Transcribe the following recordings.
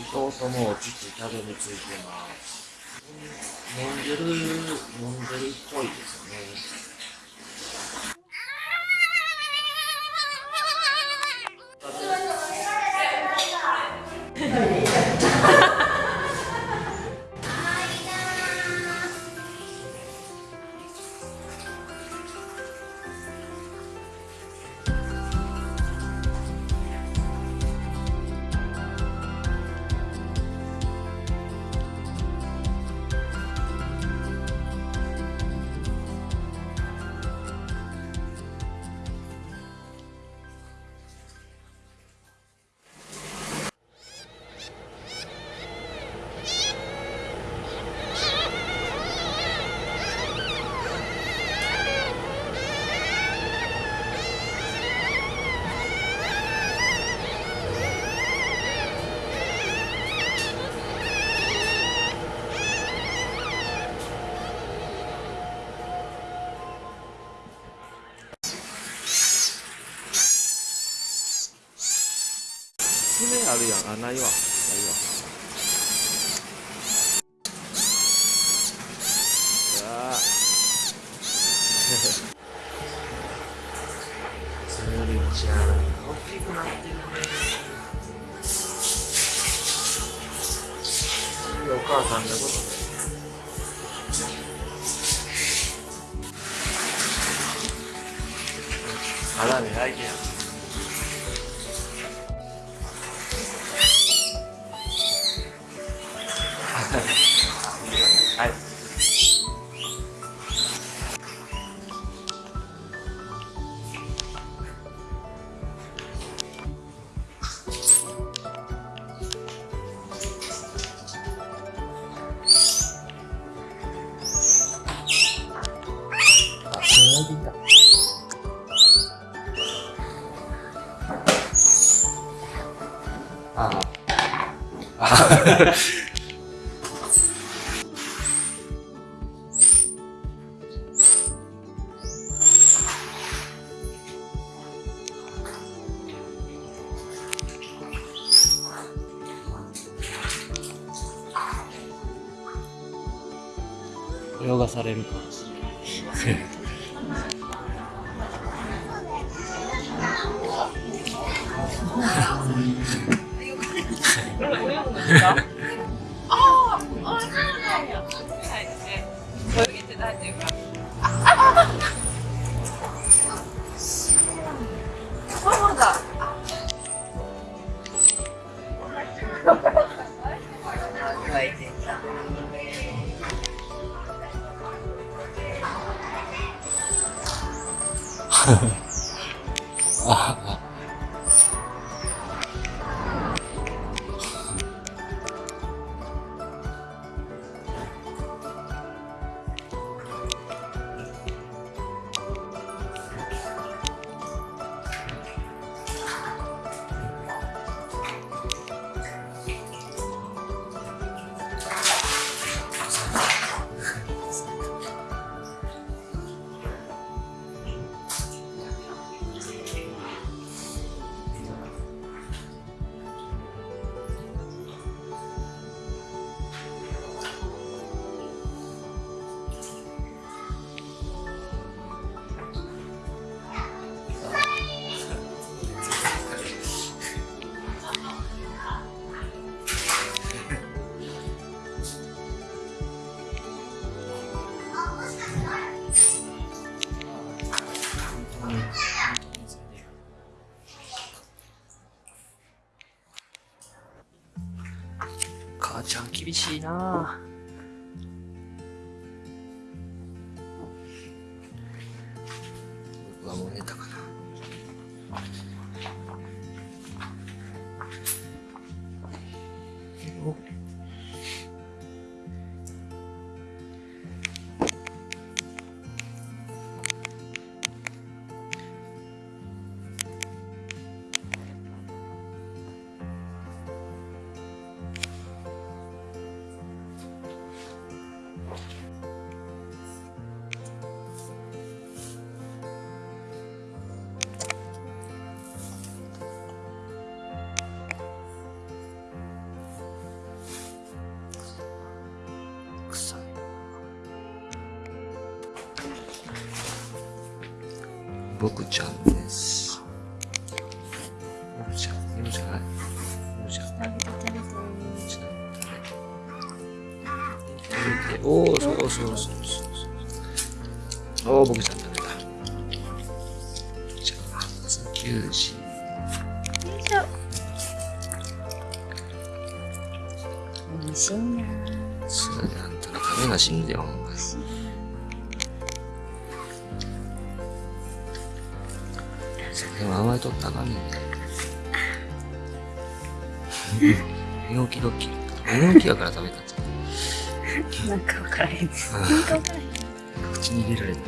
2頭とも父たどりついてます。飲んでる飲んでるっぽいですね。あないわ。ハハハハ。I do. 있구나. 僕ちゃんです。僕ちゃん、犬じゃない？犬じゃおー、そうそうそうそうそう。おー、僕ちゃん食べた。じゃあ、初休止。美味しいなそうやあんたが食べな死んでよ、ほんまに。酒は甘えとったらあかんねんね。寝起きドッキリ。寝起きやから食べたんじゃん。なんか分からへんなんか分からへん口に入れられた。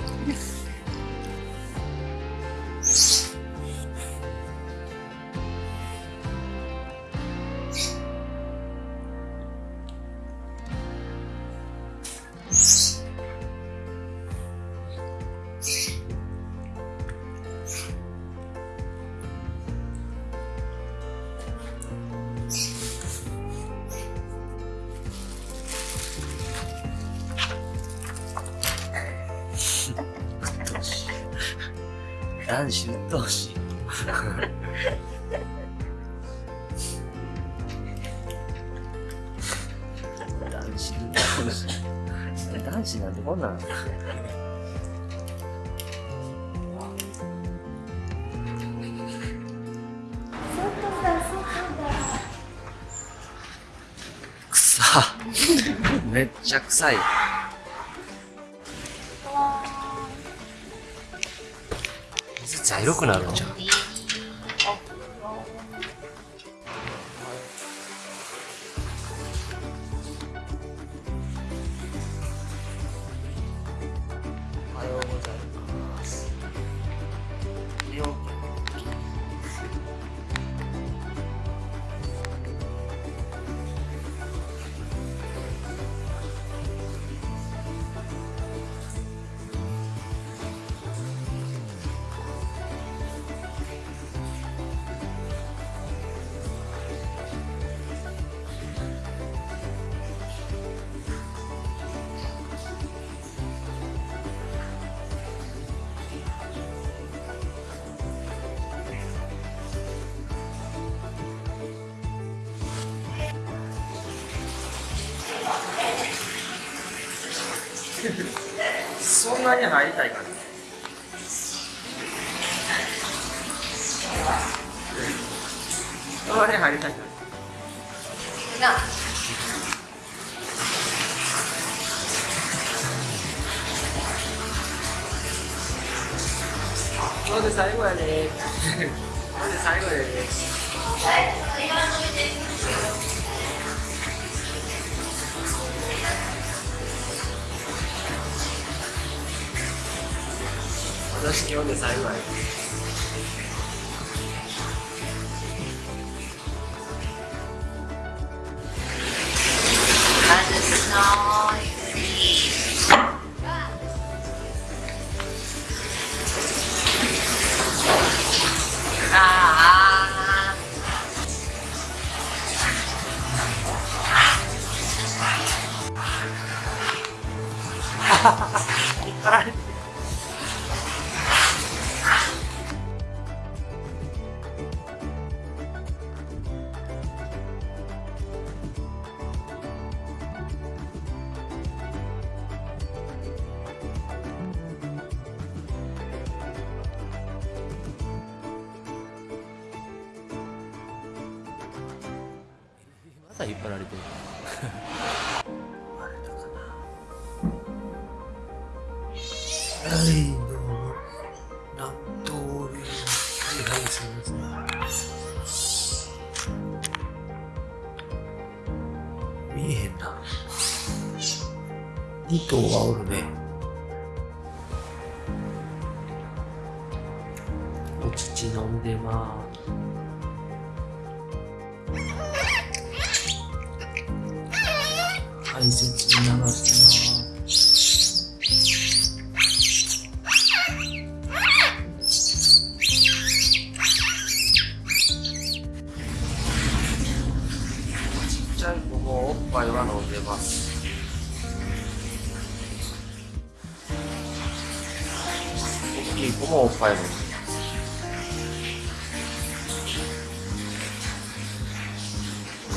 子。男子なんてこんなん。くさ。めっちゃ臭い。水茶色くなるんじゃん。そんなに入りたいかね。私今日で最後やね。はい、どうも。納豆で。はい、はい、すみません。見えへんな。2頭はおるね。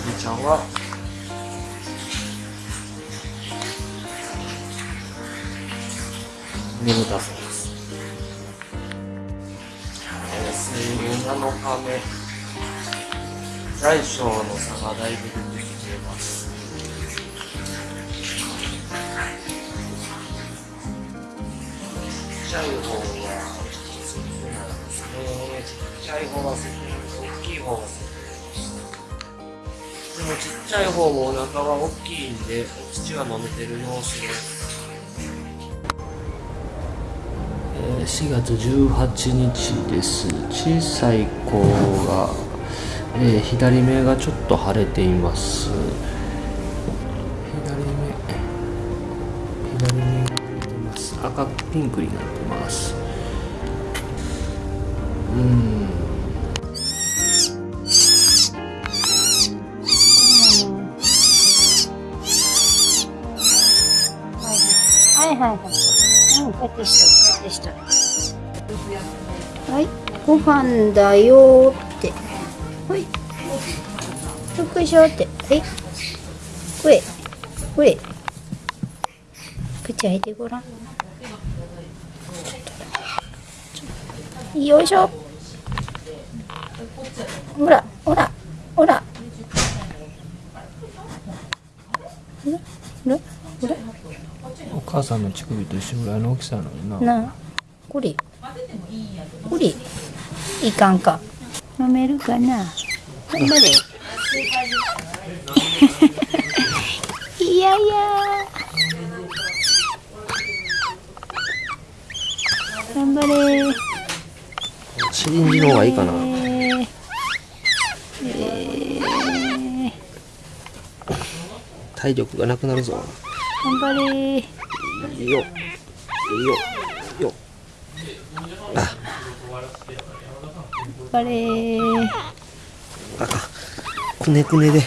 みちゃんは。眠たそうです。えー水分7日目大小の差がだいぶ出てきています。ちっちゃい方はちっちゃい方が大きい方がもちっちゃい方もお腹は大きいんでお乳は飲めてる様子ですえー4月18日です。小さい子が、えー左目がちょっと腫れています。左目左目が腫れてます。赤ピンクになってます。はいはいはい。うん、こうやってしとる、こうやってしとる。はい、ご飯だよーって。はい。よっいしょって。はい。これ、これ。口開いてごらん。よいしょ。ほら、ほら、ほら。ほら、ほら、ほら。お母さんの乳首と一緒ぐらいの大きさなのにな。なあこれ。これ。いかんか。飲めるかな。頑張れいやいや。頑張れ。シリンジの方がいいかな。えー。えー。体力がなくなるぞ。頑張れ。いいよ。いいよ。いいよ。あ。頑張れあかくねくねで。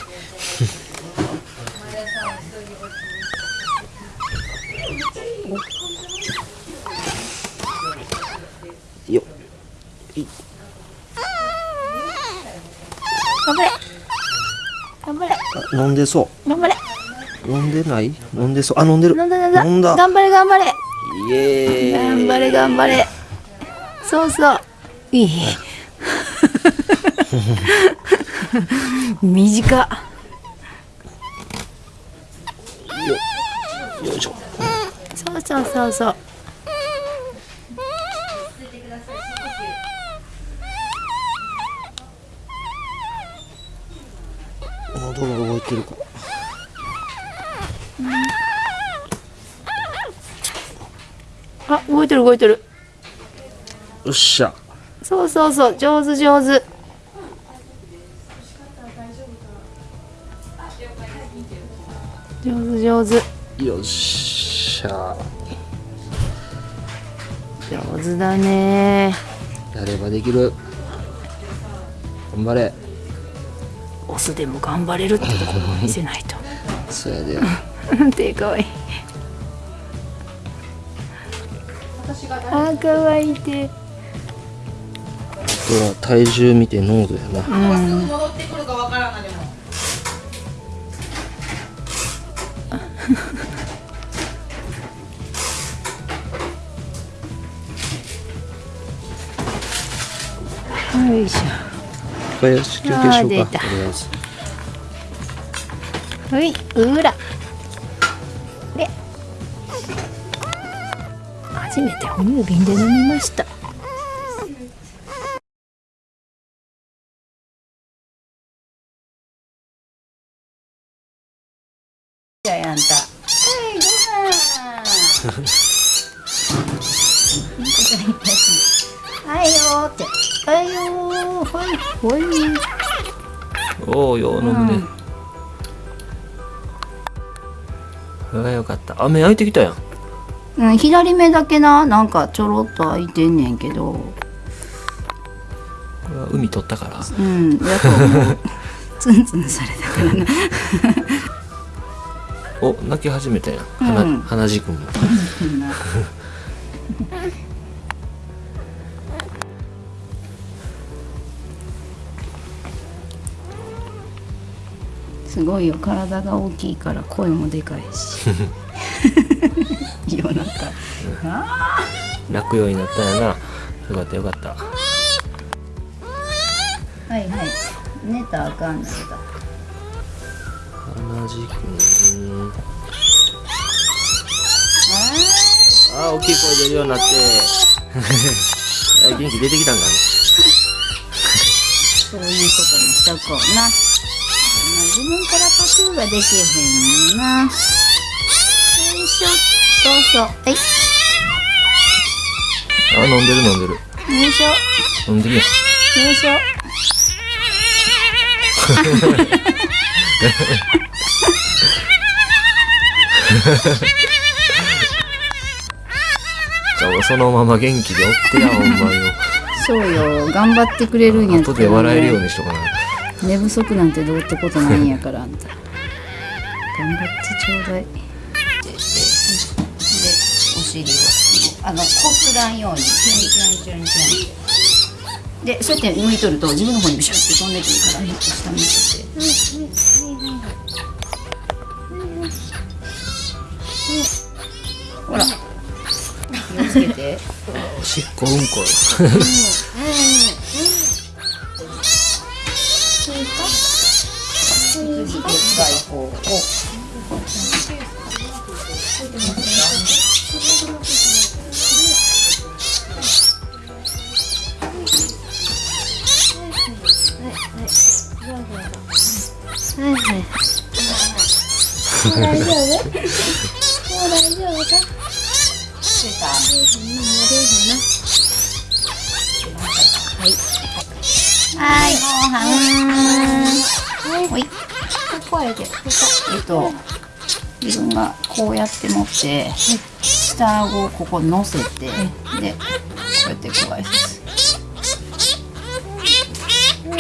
よ。い。頑張れ。頑張れ。あ飲んでそ頑張れ。う飲んでない？飲んでそう。あ飲んでる。飲んだ飲んだ。飲んだ。頑張れ頑張れ。イエーイ。頑張れ頑張れ。そうそう。いい。短。っよいしょ。そうそうそうそう。喉が動いてるかあ動いてる動いてる。よっしゃ。そうそうそう。上手上手。上手上手。よっしゃ。上手だね。やればできる。頑張れ。オスでも頑張れるってところを見せないと。そうやで手かわい。いあかわいいて。あとは体重見て濃度やな。戻ってくるかわからんなでもよいしよし休憩しようかはいうら初めて哺乳瓶で飲みました。じゃあやんた。はいご飯はいよー。ってはいよー。はい。はいおおよう飲むね、それがよかった雨開いてきたやんうん、左目だけななんかちょろっと開いてんねんけど。これは海取ったから。うんやっぱツンツンされたからな。お泣き始めたやん。ん。鼻血くんもすごいよ。体が大きいから声もでかいし 夜中。あ泣くようになったんやな。よかったよかった。ーはいはい。寝たらあかんだけど同じくうんあー大きい声出るようになって。あ元気出てきたんかねそういうことにしとこうな。まあ自分からパクができへんのな。そう。はい。あ飲んでる飲んでるよいしょ。飲んでるやんよいしょ。じゃあそのまま元気でおってやほんまよそうよ。頑張ってくれるんやった後で笑えるようにしとかな寝不足なんてどうってことないんやから、あんた。頑張ってちょうだい。尻を、あの、こすらんように、チュンチュンチュンチュン。で、そうやって向いとると自分の方にビシュッて飛ん。でくるから、下向いてて。ほら。気をつけて。おしっこうん。こよ次でっかい大丈夫？もう大丈夫か？出た。はい。はい、ご飯。はい。こうやって、えっと、自分がこうやって持って、下顎をここ乗せて、で、こうやって加えます。そう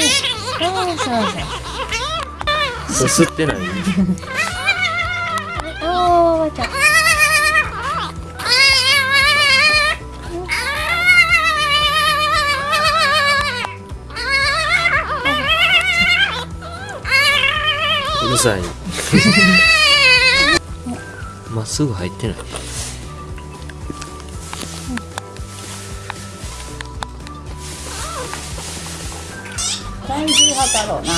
そうそう。すすってない。おー、わちゃん。うるさいまっすぐ入ってないうん体重測ろうな。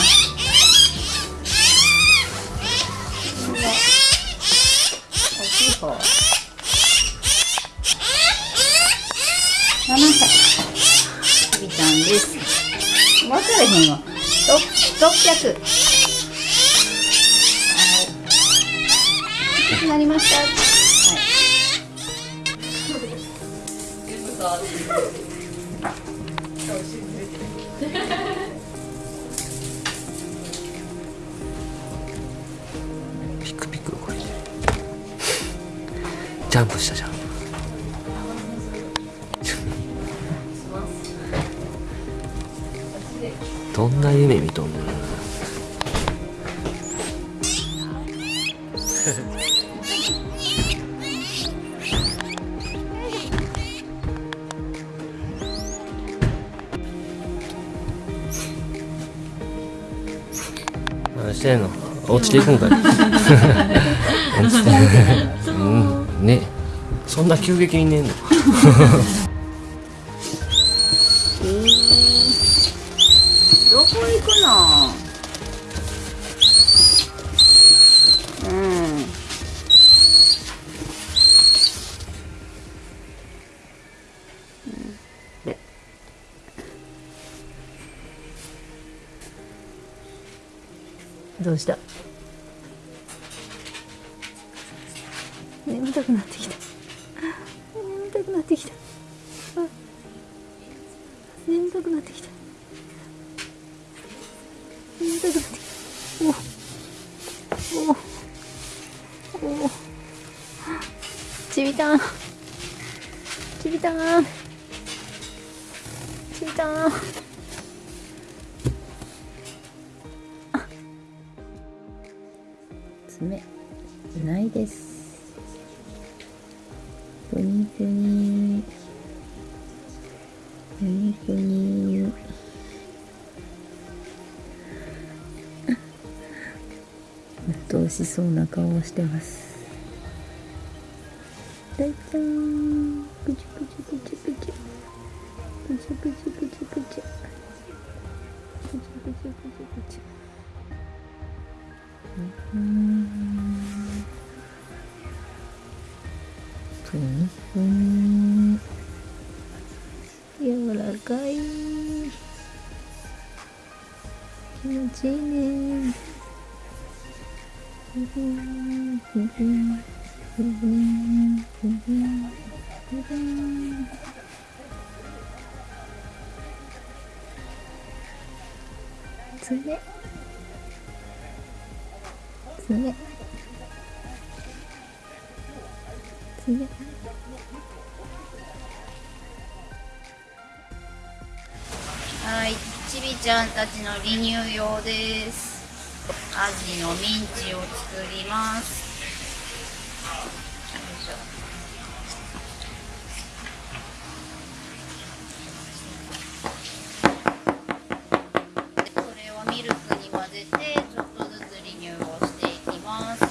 したじゃん。どんな夢見とんねん 何してんの？落ちていくんかい な急激に寝んの どこ行くの？うん。どうした？眠たくなってきた。眠しそうな顔をしてます。大ちゃん。ぐちゅぐちゅぐちゅぐちゅぐち。ゅぐちゅぐちゅぐちゅぐちゅぐち。ゅぐちゅぐちゅうん。ふんふん。柔らかい。気持ちいいね。はいちびちゃんたちの離乳用です。アジのミンチを作ります。これをミルクに混ぜてちょっとずつリニューをしていきます。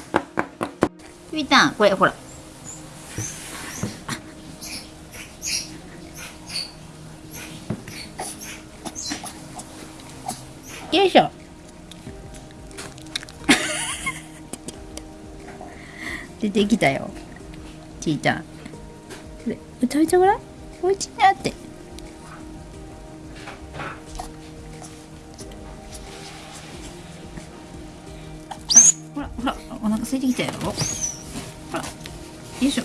みたんこれほら。出てきたよ。ちーちゃん。これ食べちゃごらんおいしいなって。ほらほらお腹空いてきたよ。ほらよいしょ。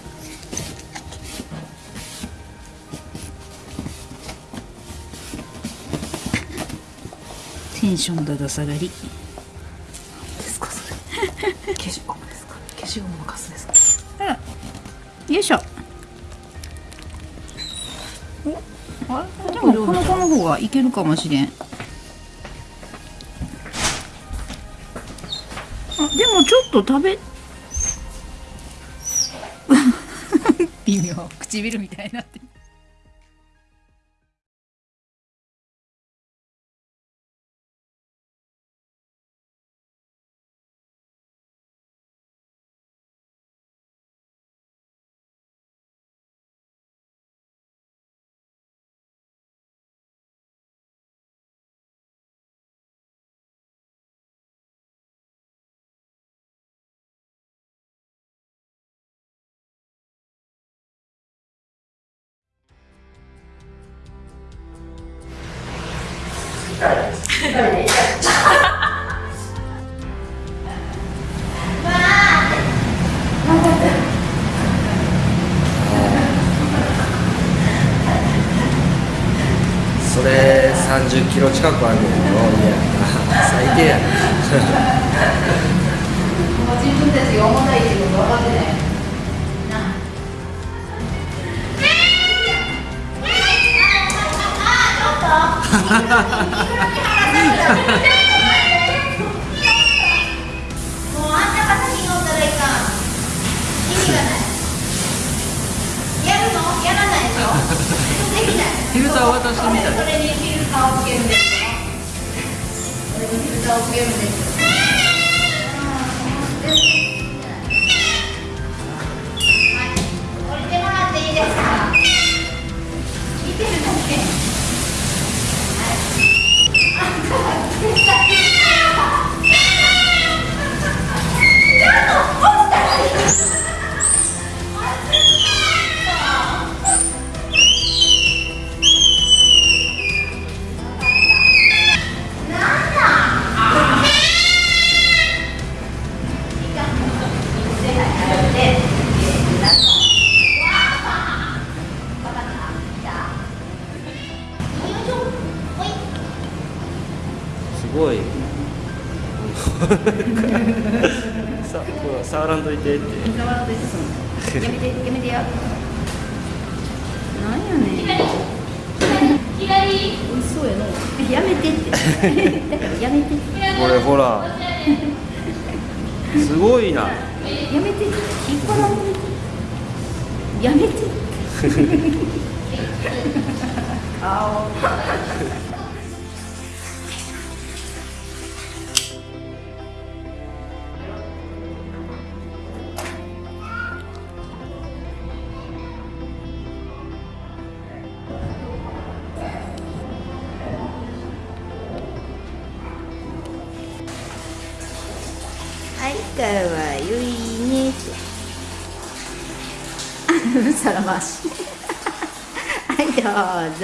テンションだだ下がりですかそれ消しゴムですか消しゴムのカスですかあらよいしょ。でもこの子の方がいけるかもしれん。あでもちょっと食べ。微妙。唇みたいになって近くあるのよ。いや 最低や。自分たちが重たいってこと分かってないもうあんたが先に乗ったらいかん意味がないやるのやらないでしょできないフィルター渡してみたいをつけるんですよそれにフィルターをつけるんです 아우. はい